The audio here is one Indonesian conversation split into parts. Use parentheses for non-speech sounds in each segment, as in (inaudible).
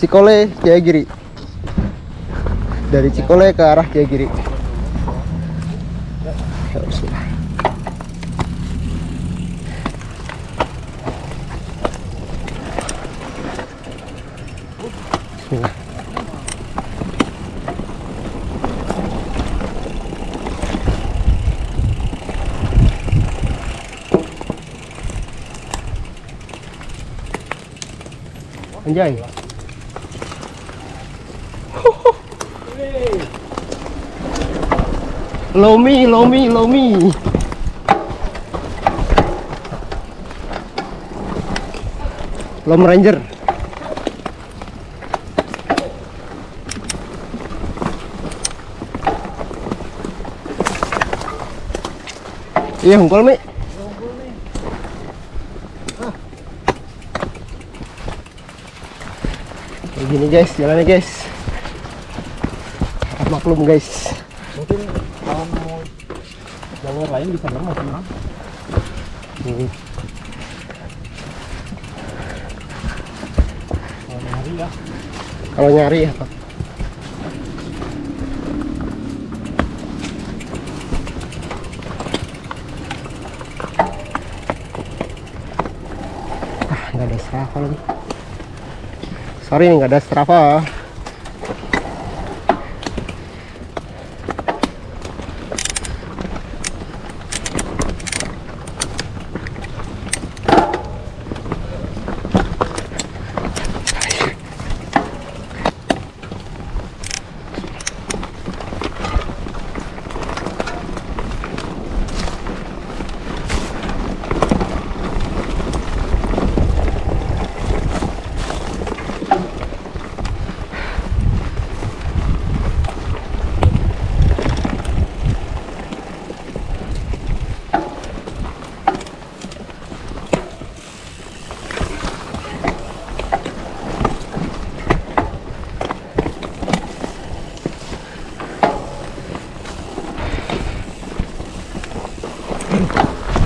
Cikole Jayagiri dari Cikole ke arah bismillah. Bismillah. Anjay. Lomi, Lomi, Lomi. Lom Ranger. Iya, hungkul Mi. Kayak gini guys, jalannya guys. Maklum guys. Mungkin kalau mau jalur lain bisa banget sih, Mas. Hmm. Kalau nyari ya. Kalau nyari ya Pak. Ah, nggak ada Strava lagi. Sorry nggak ada Strava.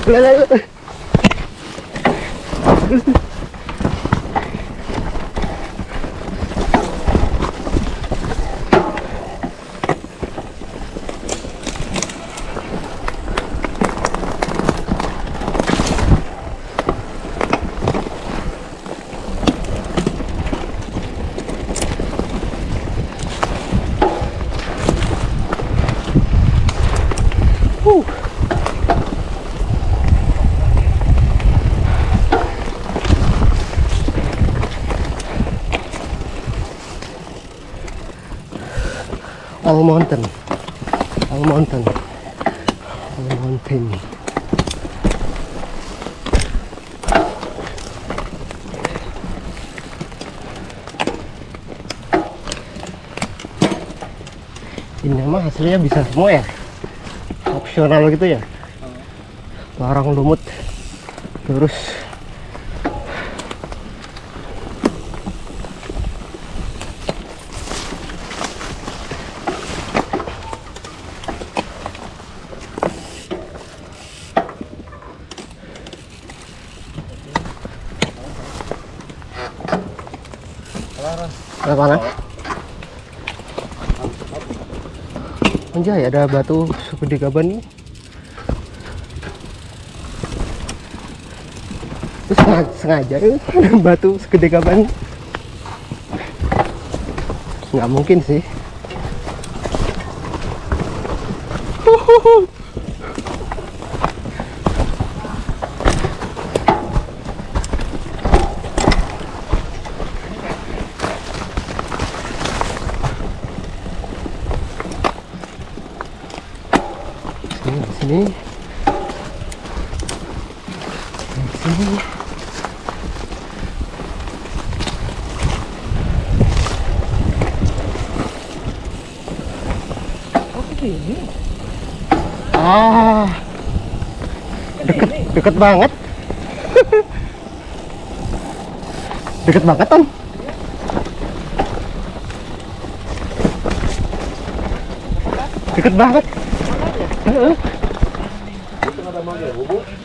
Dale, dale. All mountain. All mountain. All mountain. Ini mah hasilnya bisa semua ya. Opsional gitu ya. Larang lumut. Terus mana? Anjay, ada batu segede gaban nih. Terus sengaja, ya, ada batu segede gaban. Nggak mungkin sih. Sini, sini. Sini. Ah, deket, deket banget. deket banget, Tom. Deket banget. Heeh. Oh,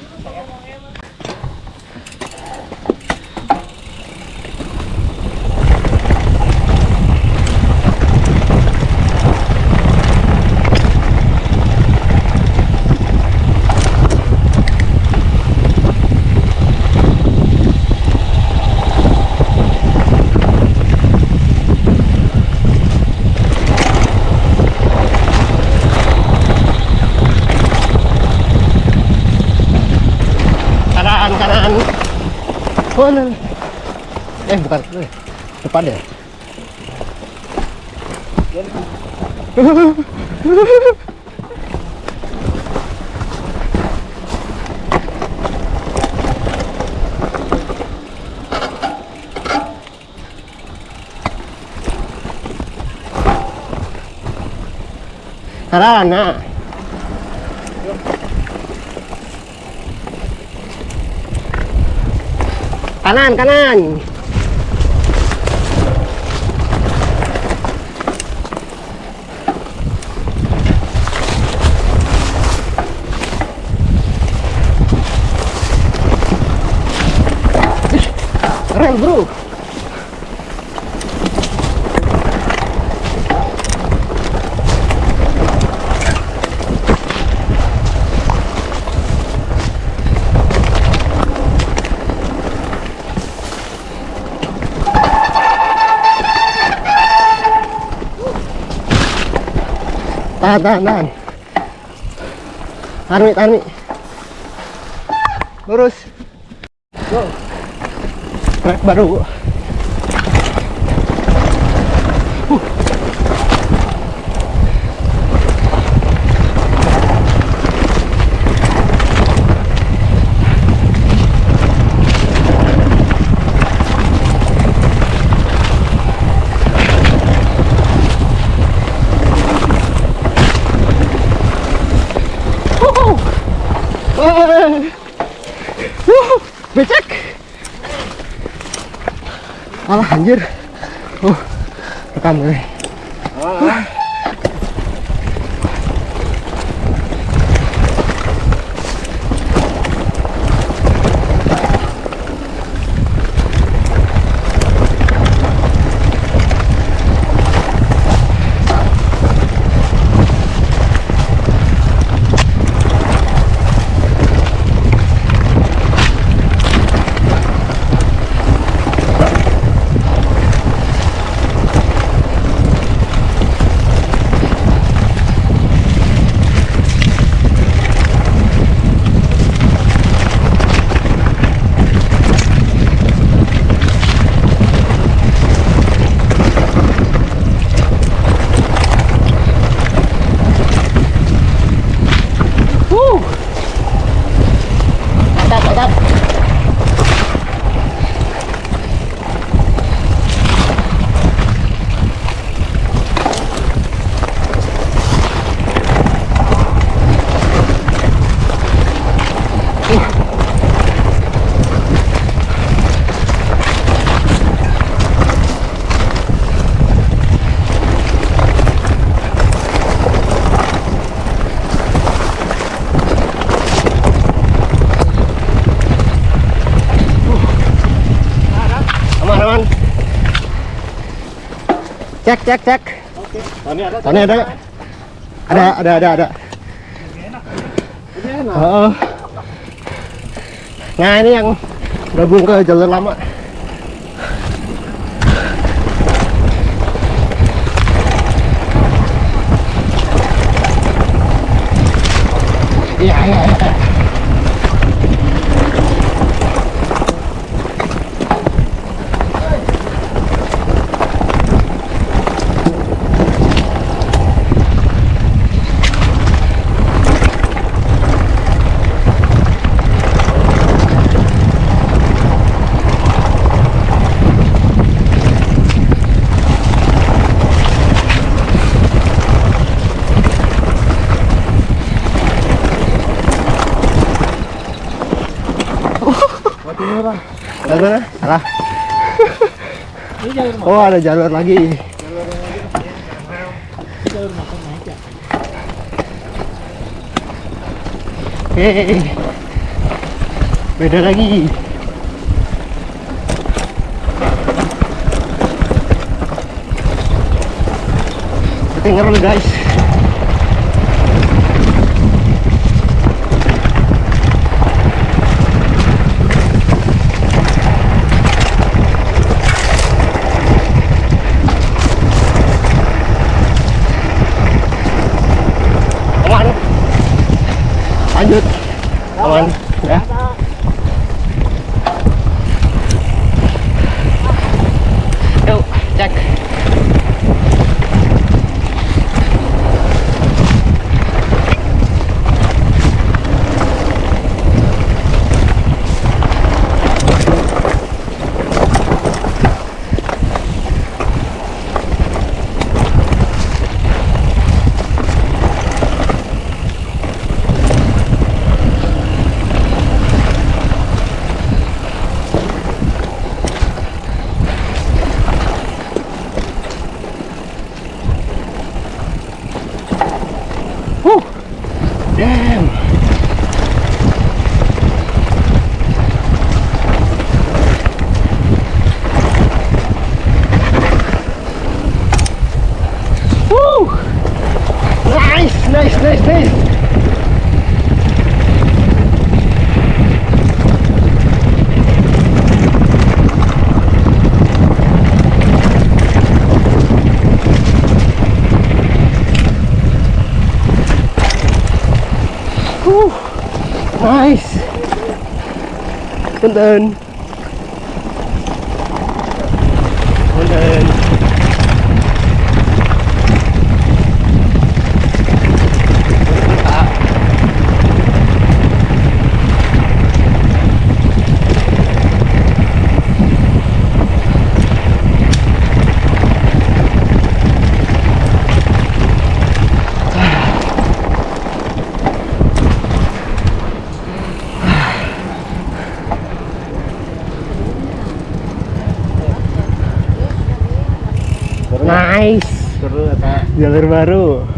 Depan ya? Sarana. Kanan, kanan. Tahan, tahan, tahan. Tahan, Mi, tahan. Lurus. Go. Trek baru. Becek. Alah anjir. Uh, rekam gue. Cek, cek, cek. Oke. Tony ada. Tony ada? Ada, ada, ada, ada. Ini enak. Oh. Nah ini yang gabung ke jalur lama. Iya, iya, iya. Bang. Salah. (laughs) Oh ada jalur lagi. Ini jalur makan naik ya. Hei. Beda lagi. Ketinggalan guys. One. Yeah. Oh, Go, deck. Whew, nice. Good learn. Jalur baru.